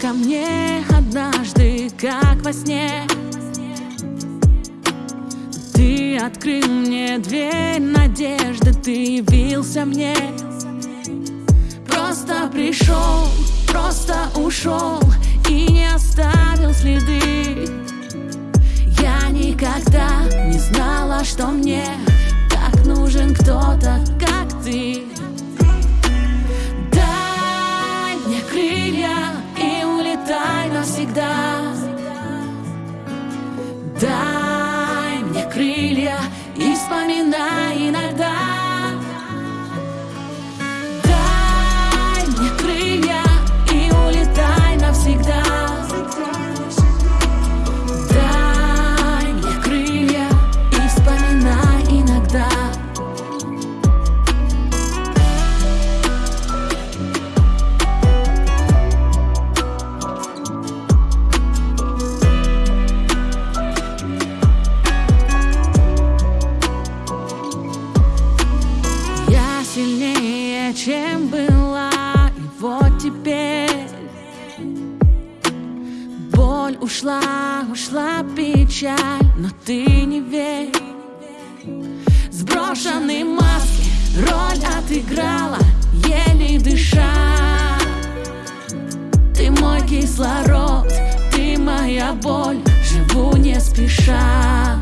ко мне однажды, как во сне. Ты открыл мне дверь надежды, ты явился мне. Просто пришел, просто ушел и не оставил следы. Я никогда не знала, что мне чем была, и вот теперь Боль ушла, ушла печаль, но ты не верь. Сброшенные маски роль отыграла, еле дыша. Ты мой кислород, ты моя боль, живу не спеша